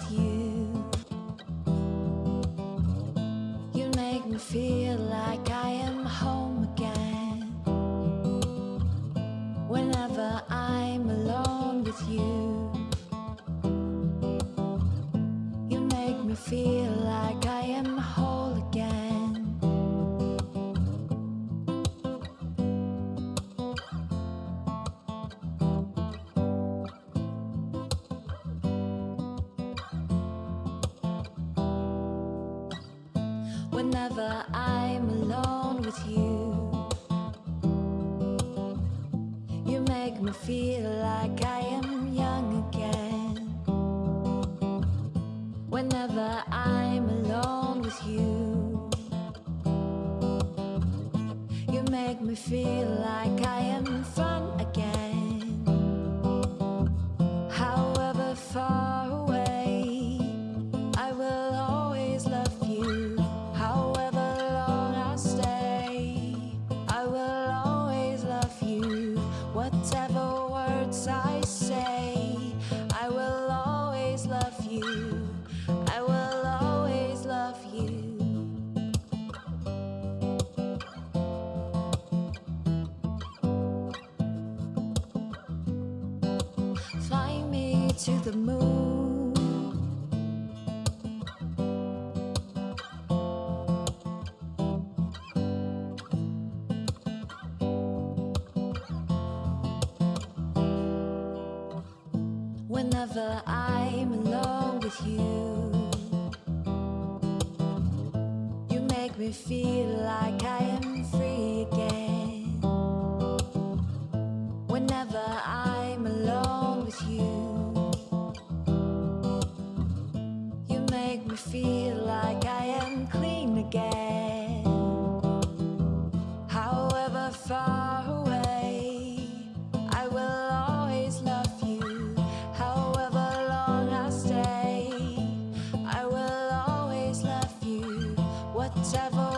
with you. You make me feel like I am home again. Whenever I'm alone with you. Whenever I'm alone with you, you make me feel like I am young again. Whenever I'm alone with you, you make me feel like I am fun again. To the moon. Whenever I'm alone with you, you make me feel like I am free again. Whenever I'm alone with you, feel like I am clean again. However far away, I will always love you. However long I stay, I will always love you. Whatever